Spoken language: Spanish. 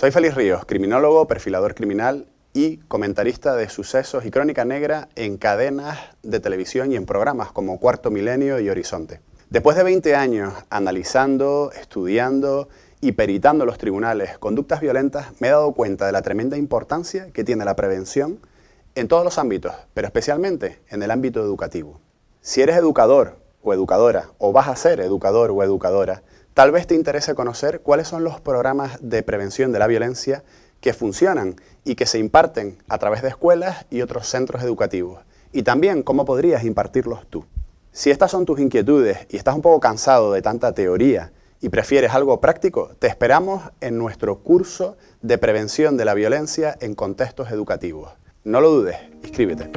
Soy Félix Ríos, criminólogo, perfilador criminal y comentarista de sucesos y crónica negra en cadenas de televisión y en programas como Cuarto Milenio y Horizonte. Después de 20 años analizando, estudiando y peritando los tribunales conductas violentas, me he dado cuenta de la tremenda importancia que tiene la prevención en todos los ámbitos, pero especialmente en el ámbito educativo. Si eres educador o educadora, o vas a ser educador o educadora, tal vez te interese conocer cuáles son los programas de prevención de la violencia que funcionan y que se imparten a través de escuelas y otros centros educativos, y también cómo podrías impartirlos tú. Si estas son tus inquietudes y estás un poco cansado de tanta teoría y prefieres algo práctico, te esperamos en nuestro curso de prevención de la violencia en contextos educativos. No lo dudes, inscríbete.